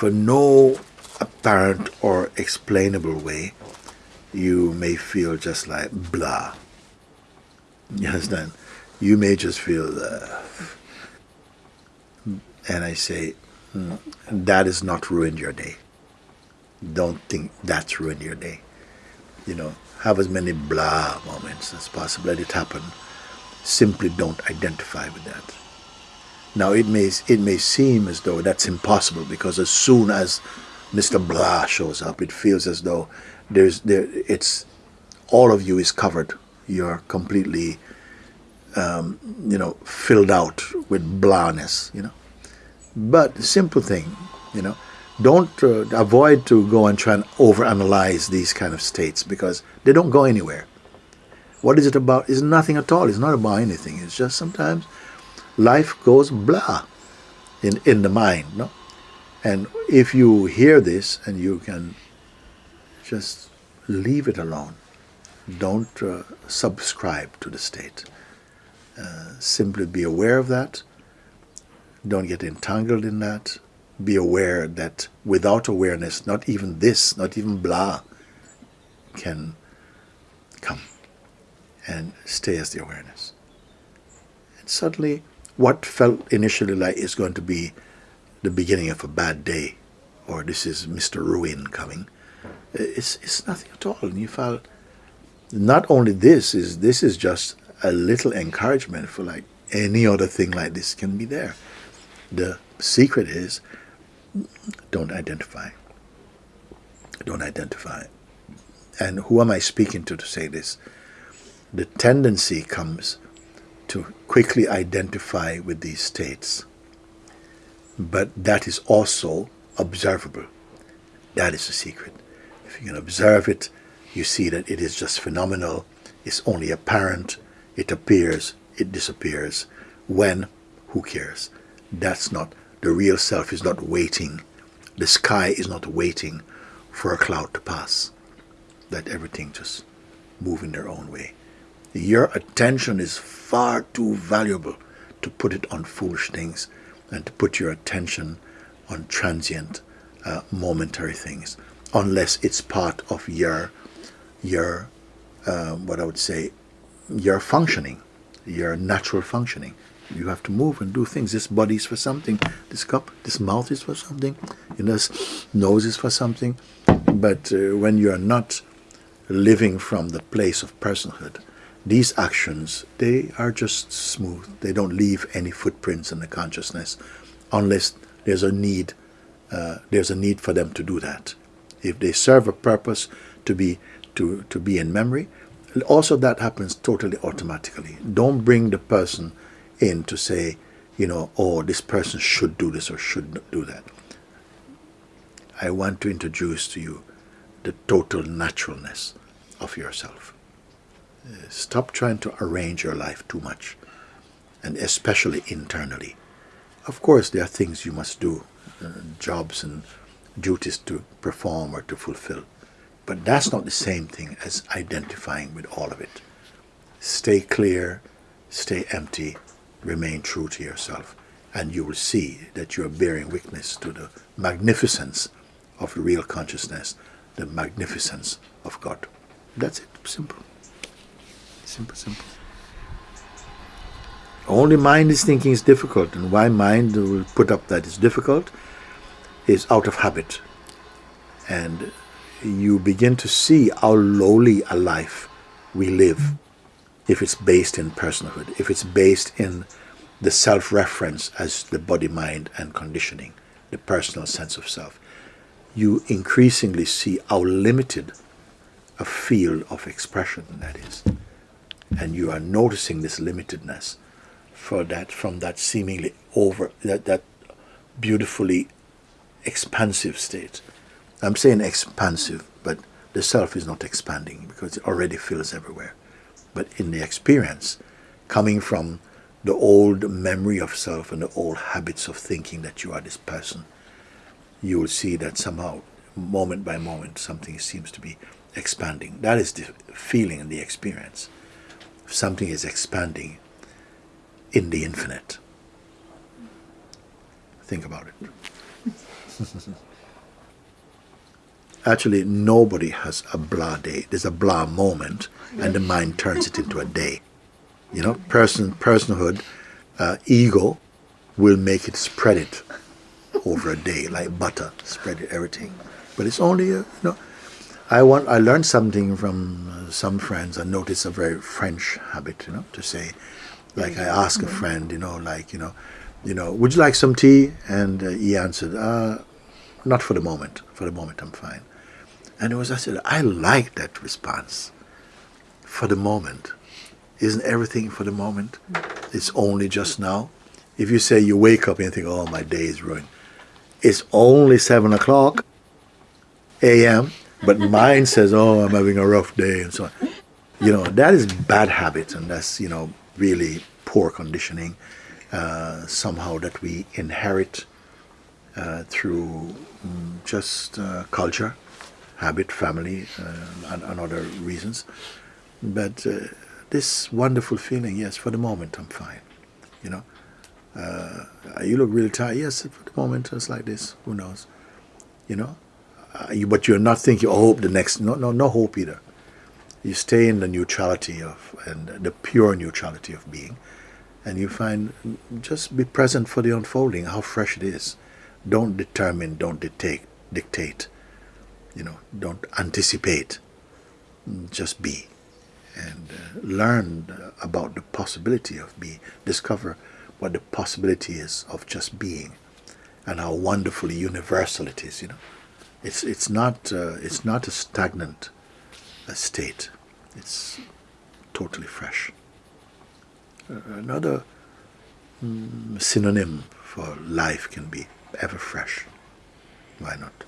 For no apparent or explainable way, you may feel just like blah. You understand? You may just feel, uh, and I say, that has not ruined your day. Don't think that's ruined your day. You know, have as many blah moments as possible. Let it happen. Simply don't identify with that. Now it may it may seem as though that's impossible because as soon as Mr. Blah shows up, it feels as though there's there it's all of you is covered. You're completely um, you know filled out with blahness. You know, but simple thing. You know, don't uh, avoid to go and try and overanalyze these kind of states because they don't go anywhere. What is it about? It's nothing at all. It's not about anything. It's just sometimes life goes blah in, in the mind. No? And if you hear this and you can just leave it alone, don't uh, subscribe to the state. Uh, simply be aware of that. Don't get entangled in that. Be aware that without awareness, not even this, not even blah, can come and stay as the awareness. And suddenly what felt initially like is going to be the beginning of a bad day or this is Mr. Ruin coming, it's, it's nothing at all. And you felt not only this is this is just a little encouragement for like any other thing like this can be there. The secret is don't identify. Don't identify. And who am I speaking to to say this? The tendency comes to quickly identify with these states. But that is also observable. That is the secret. If you can observe it, you see that it is just phenomenal. It's only apparent. It appears. It disappears. When? Who cares? That's not, the real self is not waiting. The sky is not waiting for a cloud to pass. Let everything just move in their own way. Your attention is far too valuable to put it on foolish things and to put your attention on transient, uh, momentary things, unless it's part of your, your, uh, what I would say, your functioning, your natural functioning. You have to move and do things. This body is for something. This cup, this mouth is for something. You know, this nose is for something. But uh, when you are not living from the place of personhood, these actions, they are just smooth. They don't leave any footprints in the consciousness unless there's a need, uh, there's a need for them to do that. If they serve a purpose to be, to, to be in memory, also that happens totally automatically. Don't bring the person in to say, you know, oh, this person should do this or should do that. I want to introduce to you the total naturalness of yourself stop trying to arrange your life too much, and especially internally. Of course, there are things you must do, uh, jobs and duties to perform or to fulfill, but that's not the same thing as identifying with all of it. Stay clear, stay empty, remain true to yourself, and you will see that you are bearing witness to the magnificence of the real consciousness, the magnificence of God. That's it, simple. Simple, simple. Only mind is thinking is difficult, and why mind will put up that is difficult is out of habit. And you begin to see how lowly a life we live if it's based in personhood, if it's based in the self-reference as the body, mind, and conditioning, the personal sense of self. You increasingly see how limited a field of expression that is and you are noticing this limitedness for that from that seemingly over that that beautifully expansive state i'm saying expansive but the self is not expanding because it already fills everywhere but in the experience coming from the old memory of self and the old habits of thinking that you are this person you will see that somehow, moment by moment, something seems to be expanding. That is the feeling and the experience. Something is expanding in the infinite. Think about it. Actually, nobody has a blah day. There's a blah moment, and the mind turns it into a day. You know, person, personhood, uh, ego will make it spread it over a day like butter, spread it everything. But it's only, a, you know, I want. I learned something from uh, some friends. I noticed a very French habit, you know, to say, like I ask a friend, you know, like you know, you know, would you like some tea? And uh, he answered, uh, not for the moment. For the moment, I'm fine. And it was I said, I like that response. For the moment, isn't everything for the moment? It's only just now. If you say you wake up and you think, oh, my day is ruined, it's only seven o'clock a.m. But mine says, oh, I'm having a rough day and so on. You know, that is bad habit and that's, you know, really poor conditioning uh, somehow that we inherit uh, through mm, just uh, culture, habit, family, uh, and, and, other reasons. But uh, this wonderful feeling, yes, for the moment I'm fine. You know, uh, you look really tired. Yes, for the moment it's like this. Who knows? You know, uh, you, but you're not thinking, oh, hope the next. No, no, no hope either. You stay in the neutrality of and the pure neutrality of being, and you find just be present for the unfolding, how fresh it is. Don't determine. Don't dictate. Dictate. You know, don't anticipate. Just be, and uh, learn about the possibility of being. Discover what the possibility is of just being, and how wonderfully universal it is. You know. It's it's not uh, it's not a stagnant uh, state. It's totally fresh. Uh, another mm, synonym for life can be ever fresh. Why not?